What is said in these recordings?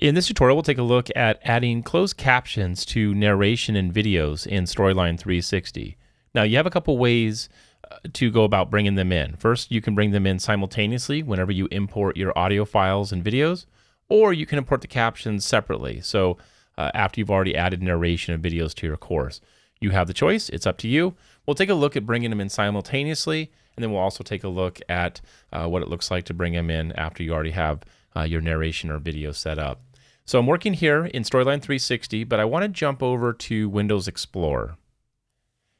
In this tutorial, we'll take a look at adding closed captions to narration and videos in Storyline 360. Now, you have a couple ways uh, to go about bringing them in. First, you can bring them in simultaneously whenever you import your audio files and videos, or you can import the captions separately. So uh, after you've already added narration and videos to your course. You have the choice. It's up to you. We'll take a look at bringing them in simultaneously, and then we'll also take a look at uh, what it looks like to bring them in after you already have uh, your narration or video set up. So I'm working here in Storyline 360, but I want to jump over to Windows Explorer.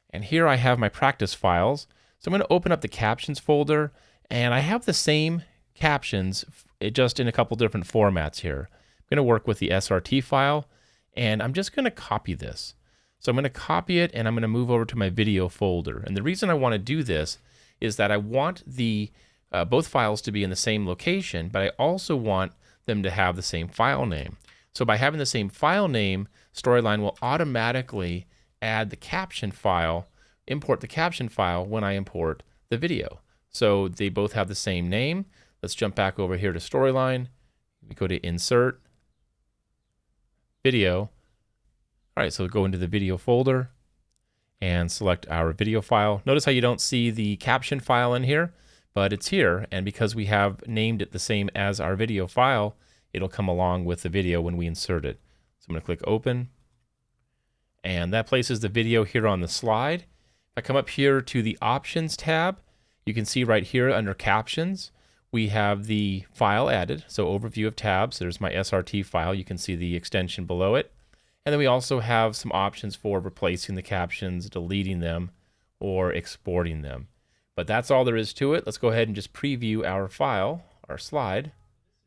And here I have my practice files. So I'm going to open up the captions folder, and I have the same captions just in a couple different formats here. I'm going to work with the SRT file, and I'm just going to copy this. So I'm going to copy it and I'm going to move over to my video folder. And the reason I want to do this is that I want the uh, both files to be in the same location, but I also want them to have the same file name. So by having the same file name, Storyline will automatically add the caption file, import the caption file when I import the video. So they both have the same name. Let's jump back over here to Storyline. We go to Insert, Video. All right, so go into the video folder and select our video file. Notice how you don't see the caption file in here, but it's here. And because we have named it the same as our video file, it'll come along with the video when we insert it. So I'm gonna click open and that places the video here on the slide. If I come up here to the options tab, you can see right here under captions, we have the file added. So overview of tabs, there's my SRT file. You can see the extension below it. And then we also have some options for replacing the captions, deleting them, or exporting them. But that's all there is to it. Let's go ahead and just preview our file, our slide.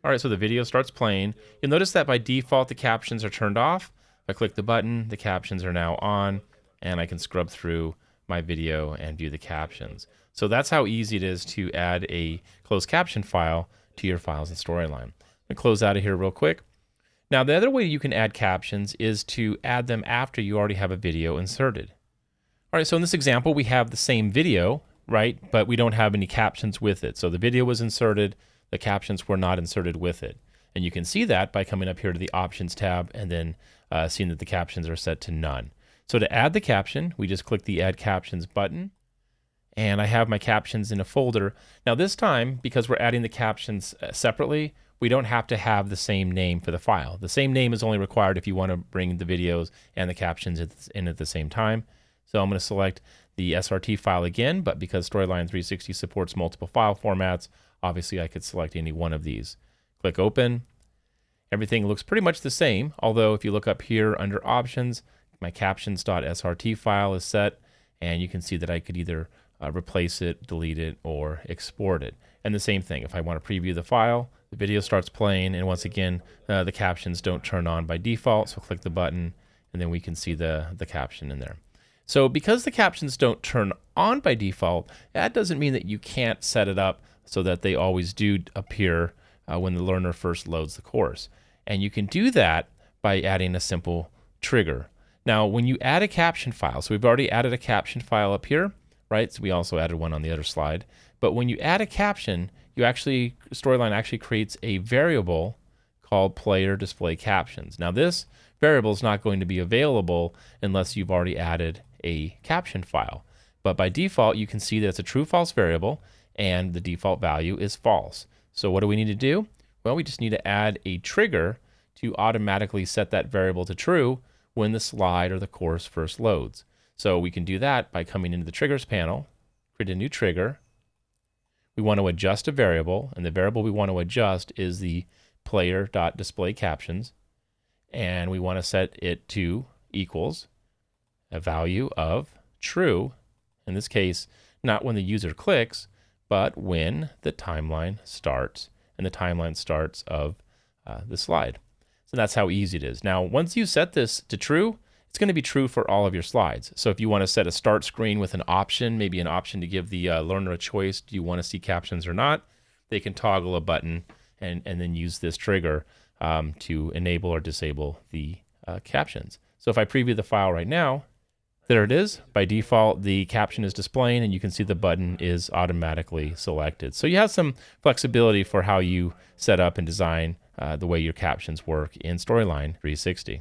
All right, so the video starts playing. You'll notice that by default, the captions are turned off. If I click the button, the captions are now on, and I can scrub through my video and view the captions. So that's how easy it is to add a closed caption file to your files in Storyline. I'm close out of here real quick. Now the other way you can add captions is to add them after you already have a video inserted. All right, so in this example, we have the same video, right? But we don't have any captions with it. So the video was inserted, the captions were not inserted with it. And you can see that by coming up here to the options tab and then uh, seeing that the captions are set to none. So to add the caption, we just click the add captions button and I have my captions in a folder. Now this time, because we're adding the captions uh, separately, we don't have to have the same name for the file. The same name is only required if you want to bring the videos and the captions in at the same time. So I'm going to select the SRT file again, but because Storyline 360 supports multiple file formats, obviously I could select any one of these. Click open. Everything looks pretty much the same, although if you look up here under options, my captions.srt file is set, and you can see that I could either uh, replace it, delete it, or export it. And the same thing, if I want to preview the file, the video starts playing, and once again, uh, the captions don't turn on by default, so click the button, and then we can see the, the caption in there. So because the captions don't turn on by default, that doesn't mean that you can't set it up so that they always do appear uh, when the learner first loads the course. And you can do that by adding a simple trigger. Now, when you add a caption file, so we've already added a caption file up here, right? So we also added one on the other slide. But when you add a caption, you actually, Storyline actually creates a variable called player display captions. Now this variable is not going to be available unless you've already added a caption file. But by default, you can see that it's a true false variable and the default value is false. So what do we need to do? Well, we just need to add a trigger to automatically set that variable to true when the slide or the course first loads. So we can do that by coming into the triggers panel, create a new trigger. We want to adjust a variable, and the variable we want to adjust is the player.display captions. And we want to set it to equals a value of true, in this case, not when the user clicks, but when the timeline starts. And the timeline starts of uh, the slide. So that's how easy it is. Now, once you set this to true, it's going to be true for all of your slides. So if you want to set a start screen with an option, maybe an option to give the uh, learner a choice, do you want to see captions or not? They can toggle a button and, and then use this trigger um, to enable or disable the uh, captions. So if I preview the file right now, there it is. By default, the caption is displaying and you can see the button is automatically selected. So you have some flexibility for how you set up and design uh, the way your captions work in Storyline 360.